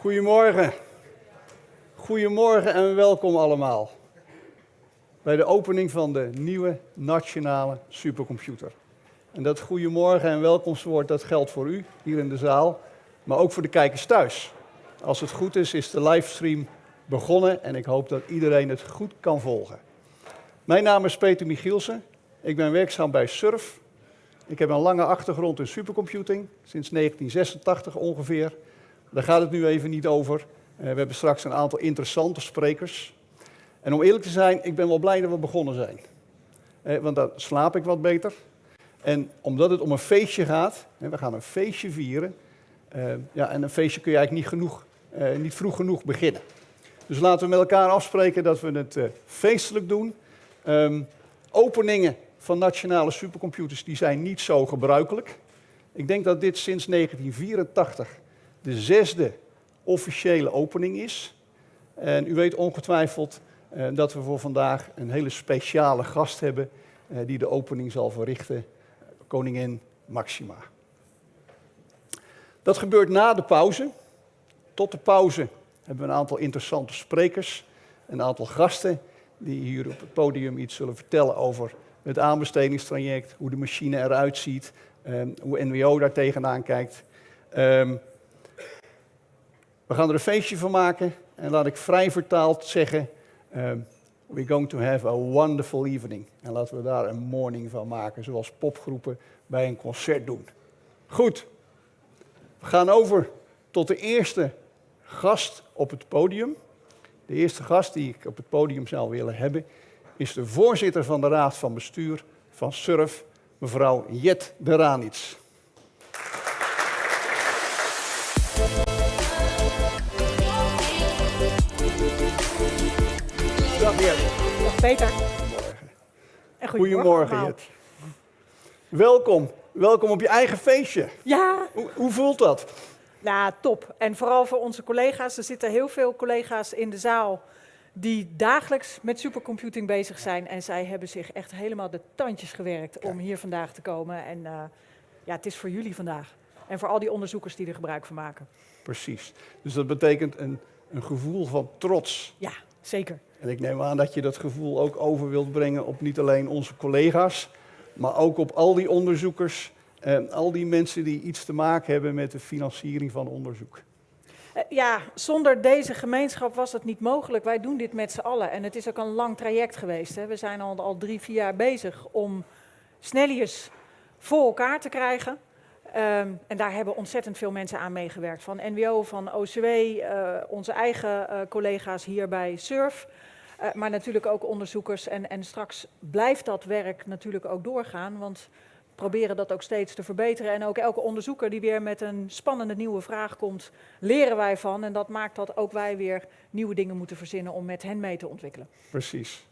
Goedemorgen. Goedemorgen en welkom allemaal bij de opening van de nieuwe nationale supercomputer. En dat goedemorgen en welkomstwoord dat geldt voor u hier in de zaal, maar ook voor de kijkers thuis. Als het goed is, is de livestream begonnen en ik hoop dat iedereen het goed kan volgen. Mijn naam is Peter Michielsen. Ik ben werkzaam bij SURF. Ik heb een lange achtergrond in supercomputing, sinds 1986 ongeveer. Daar gaat het nu even niet over. Uh, we hebben straks een aantal interessante sprekers. En om eerlijk te zijn, ik ben wel blij dat we begonnen zijn. Uh, want dan slaap ik wat beter. En omdat het om een feestje gaat, we gaan een feestje vieren. Uh, ja, en een feestje kun je eigenlijk niet, genoeg, niet vroeg genoeg beginnen. Dus laten we met elkaar afspreken dat we het feestelijk doen. Um, openingen van nationale supercomputers die zijn niet zo gebruikelijk. Ik denk dat dit sinds 1984 de zesde officiële opening is. En u weet ongetwijfeld uh, dat we voor vandaag een hele speciale gast hebben uh, die de opening zal verrichten, koningin Maxima. Dat gebeurt na de pauze. Tot de pauze hebben we een aantal interessante sprekers, een aantal gasten die hier op het podium iets zullen vertellen over het aanbestedingstraject, hoe de machine eruit ziet, um, hoe NWO daar tegenaan kijkt. Um, we gaan er een feestje van maken en laat ik vrij vertaald zeggen, um, we're going to have a wonderful evening. En laten we daar een morning van maken, zoals popgroepen bij een concert doen. Goed, we gaan over tot de eerste gast op het podium. De eerste gast die ik op het podium zou willen hebben, is de voorzitter van de Raad van Bestuur van SURF, mevrouw Jet de Dag Peter. Goedemorgen. En Goedemorgen. Jet. Welkom. Welkom op je eigen feestje. Ja, Hoe, hoe voelt dat? nou top. En vooral voor onze collega's. Er zitten heel veel collega's in de zaal die dagelijks met supercomputing bezig zijn. En zij hebben zich echt helemaal de tandjes gewerkt om hier vandaag te komen. En uh, ja, het is voor jullie vandaag. En voor al die onderzoekers die er gebruik van maken. Precies. Dus dat betekent een, een gevoel van trots. Ja, zeker. En ik neem aan dat je dat gevoel ook over wilt brengen op niet alleen onze collega's, maar ook op al die onderzoekers en al die mensen die iets te maken hebben met de financiering van onderzoek. Uh, ja, zonder deze gemeenschap was het niet mogelijk. Wij doen dit met z'n allen. En het is ook een lang traject geweest. Hè. We zijn al, al drie, vier jaar bezig om sneljes voor elkaar te krijgen. Um, en daar hebben ontzettend veel mensen aan meegewerkt. Van NWO, van OCW, uh, onze eigen uh, collega's hier bij SURF. Uh, maar natuurlijk ook onderzoekers. En, en straks blijft dat werk natuurlijk ook doorgaan. Want proberen dat ook steeds te verbeteren. En ook elke onderzoeker die weer met een spannende nieuwe vraag komt, leren wij van. En dat maakt dat ook wij weer nieuwe dingen moeten verzinnen om met hen mee te ontwikkelen. Precies.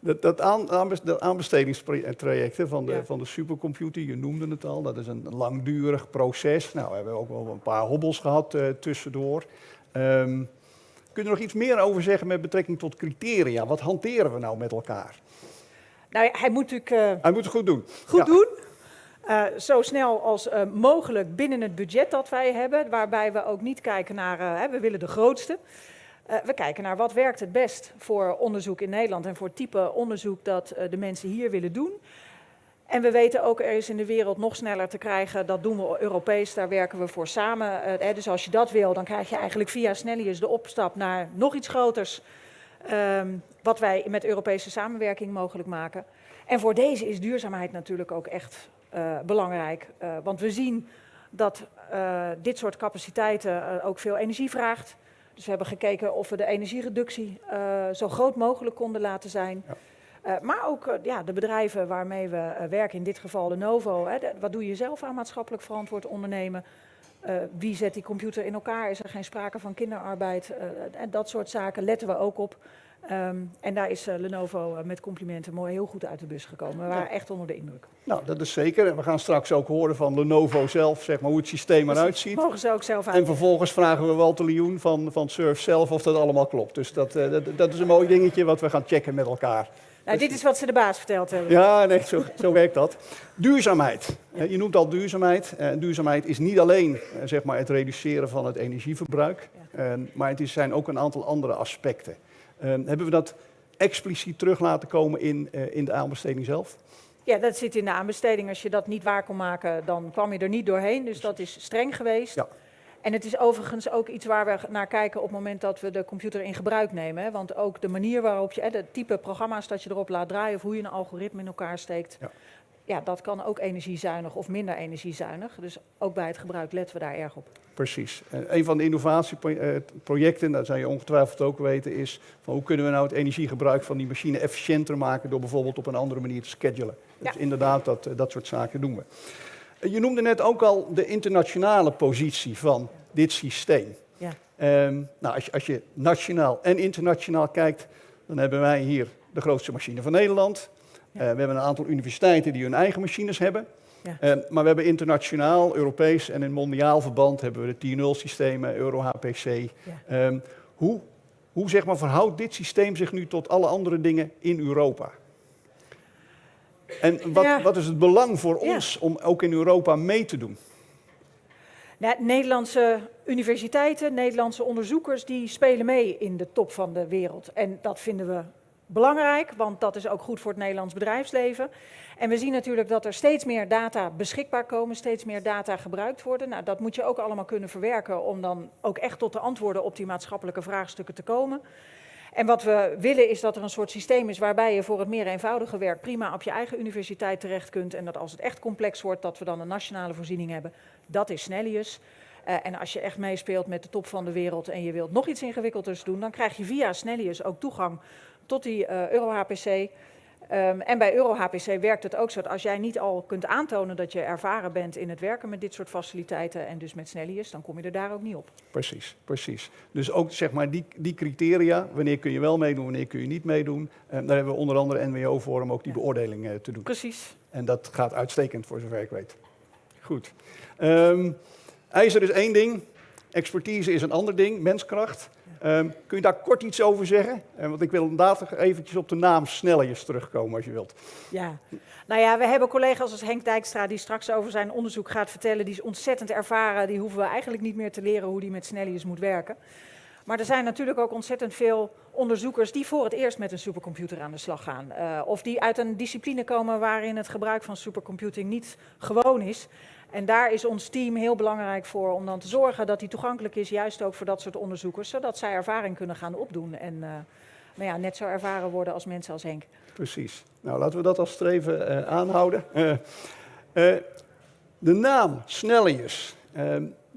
Dat, dat, aan, dat aanbestedingstraject van de, ja. van de supercomputer, je noemde het al, dat is een langdurig proces. Nou, we hebben ook wel een paar hobbels gehad uh, tussendoor. Um, kun je er nog iets meer over zeggen met betrekking tot criteria? Wat hanteren we nou met elkaar? Nou, hij moet natuurlijk... Uh, hij moet het goed doen. Goed ja. doen. Uh, zo snel als uh, mogelijk binnen het budget dat wij hebben, waarbij we ook niet kijken naar, we willen de grootste. we kijken naar wat werkt het best voor onderzoek in Nederland en voor het type onderzoek dat de mensen hier willen doen. En we weten ook, er is in de wereld nog sneller te krijgen, dat doen we Europees, daar werken we voor samen. Hè, dus als je dat wil, dan krijg je eigenlijk via Snellius de opstap naar nog iets groters, um, wat wij met Europese samenwerking mogelijk maken. En voor deze is duurzaamheid natuurlijk ook echt uh, belangrijk. Uh, want we zien dat dit soort capaciteiten ook veel energie vraagt. Dus we hebben gekeken of we de energiereductie zo groot mogelijk konden laten zijn. Ja. Maar ook ja, de bedrijven waarmee we werken, in dit geval Lenovo. Hè, de, wat doe je zelf aan maatschappelijk verantwoord ondernemen? wie zet die computer in elkaar? Is er geen sprake van kinderarbeid? en dat soort zaken letten we ook op. Um, en daar is uh, Lenovo met complimenten mooi heel goed uit de bus gekomen. We waren echt onder de indruk. Nou, dat is zeker. En we gaan straks ook horen van Lenovo zelf, zeg maar, hoe het systeem eruit ziet. Mogen ze ook zelf uit. En vervolgens vragen we Walter Lioen van, van Surf zelf of dat allemaal klopt. Dus dat, dat, dat is een mooi dingetje wat we gaan checken met elkaar. Nou, dit is wat ze de baas verteld hebben. Ja, nee, zo, zo werkt dat. Duurzaamheid. Eh, Je noemt al duurzaamheid. Eh, Duurzaamheid is niet alleen eh, zeg maar, het reduceren van het energieverbruik, maar het is- zijn ook een aantal andere aspecten. Hebben we dat expliciet terug laten komen in, in de aanbesteding zelf? Ja, dat zit in de aanbesteding. Als je dat niet waar kon maken, dan kwam je er niet doorheen. Dus dat is streng geweest. Ja. En het is overigens ook iets waar we naar kijken op het moment dat we de computer in gebruik nemen. Want ook de manier waarop je, de type programma's dat je erop laat draaien of hoe je een algoritme in elkaar steekt. Ja. Ja, dat kan ook energiezuinig of minder energiezuinig. Dus ook bij het gebruik letten we daar erg op. Precies. En een van de innovatieprojecten, dat zou je ongetwijfeld ook weten, is van hoe kunnen we nou het energiegebruik van die machine efficiënter maken door bijvoorbeeld op een andere manier te schedulen. Ja. Dus inderdaad, dat, eh, dat soort zaken doen we. Je noemde net ook al de internationale positie van dit systeem. Ja. Ehm, nou, als, je, als je nationaal en internationaal kijkt, dan hebben wij hier de grootste machine van Nederland. Ja. Eh, we hebben een aantal universiteiten die hun eigen machines hebben. Ja. Eh, maar we hebben internationaal, Europees en in mondiaal verband hebben we de 10.0 systemen, Euro-HPC. Ehm, hoe hoe zeg maar, verhoudt dit systeem zich nu tot alle andere dingen in Europa? En wat, Ja. wat is het belang voor Ja. ons om ook in Europa mee te doen? Nou, Nederlandse universiteiten, Nederlandse onderzoekers, die spelen mee in de top van de wereld. En dat vinden we belangrijk, want dat is ook goed voor het Nederlands bedrijfsleven. En we zien natuurlijk dat er steeds meer data beschikbaar komen, steeds meer data gebruikt worden. Nou, dat moet je ook allemaal kunnen verwerken om dan ook echt tot de antwoorden op die maatschappelijke vraagstukken te komen. En wat we willen is dat er een soort systeem is waarbij je voor het meer eenvoudige werk prima op je eigen universiteit terecht kunt. En dat als het echt complex wordt, dat we dan een nationale voorziening hebben. Dat is Snellius. Eh, en als je echt meespeelt met de top van de wereld en je wilt nog iets ingewikkelders doen, dan krijg je via Snellius ook toegang tot die eh Euro-HPC. Ehm, en bij Euro-HPC werkt het ook zo dat als jij niet al kunt aantonen dat je ervaren bent in het werken met dit soort faciliteiten en dus met Snellius, dan kom je er daar ook niet op. Precies, precies. Dus ook zeg maar die, die criteria, wanneer kun je wel meedoen, wanneer kun je niet meedoen. Eh, daar hebben we onder andere NWO voor om ook die Ja. beoordeling eh, te doen. Precies. En dat gaat uitstekend voor zover ik weet. Goed. Ehm ijzer is één ding, expertise is een ander ding, menskracht. Ehm, kun je daar kort iets over zeggen? Eh, want ik wil inderdaad eventjes op de naam Snellius terugkomen als je wilt. Ja, nou ja, we hebben collega's als Henk Dijkstra die straks over zijn onderzoek gaat vertellen. Die is ontzettend ervaren. Die hoeven we eigenlijk niet meer te leren hoe die met Snellius moet werken. Maar er zijn natuurlijk ook ontzettend veel onderzoekers die voor het eerst met een supercomputer aan de slag gaan. Eh, of die uit een discipline komen waarin het gebruik van supercomputing niet gewoon is. En daar is ons team heel belangrijk voor om dan te zorgen dat die toegankelijk is, juist ook voor dat soort onderzoekers, zodat zij ervaring kunnen gaan opdoen. En eh, nou ja, net zo ervaren worden als mensen als Henk. Precies. Nou, laten we dat als streven eh, aanhouden. De naam Snellius.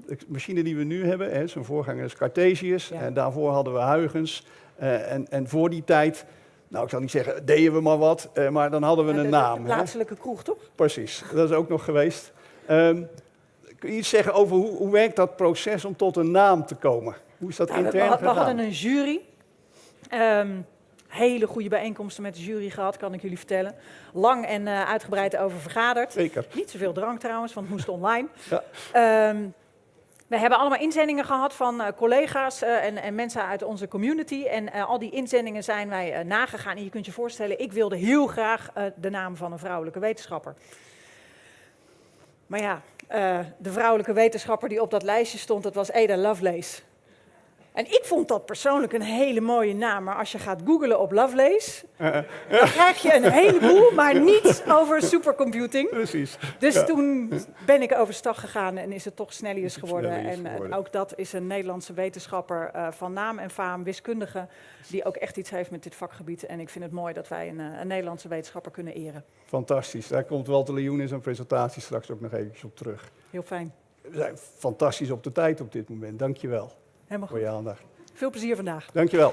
De machine die we nu hebben, hè, zijn voorganger is Cartesius. Ja. En daarvoor hadden we Huygens. Eh, en, en voor die tijd, nou ik zal niet zeggen, deden we maar wat, eh, maar dan hadden we een de- naam. De hè. plaatselijke kroeg, toch? Precies, dat is ook nog geweest. Ehm, kun je iets zeggen over hoe, hoe werkt dat proces om tot een naam te komen? Hoe is dat Nou, we, intern we, we gegaan? hadden een jury. Ehm, hele goede bijeenkomsten met de jury gehad, kan ik jullie vertellen. Lang en eh, uitgebreid over vergaderd. Zeker. Niet zoveel drank trouwens, want het moest online. Ja. Ehm, we hebben allemaal inzendingen gehad van eh, collega's eh, en, en mensen uit onze community. En eh, al die inzendingen zijn wij nagegaan. En je kunt je voorstellen, ik wilde heel graag de naam van een vrouwelijke wetenschapper. Maar ja, de vrouwelijke wetenschapper die op dat lijstje stond, dat was Ada Lovelace. En ik vond dat persoonlijk een hele mooie naam. Maar als je gaat googlen op Lovelace, dan krijg je een heleboel, maar niet over supercomputing. Precies. Dus Ja. toen ben ik overstag gegaan en is het toch Snellius geworden. En eh, ook dat is een Nederlandse wetenschapper eh, van naam en faam, wiskundige, die ook echt iets heeft met dit vakgebied. En ik vind het mooi dat wij een, eh, een Nederlandse wetenschapper kunnen eren. Fantastisch. Daar komt Walter Lejoen in zijn presentatie straks ook nog eventjes op terug. Heel fijn. We zijn fantastisch op de tijd op dit moment. Dank je wel Helemaal voor goed. je aandacht. Veel plezier vandaag. Dank je wel.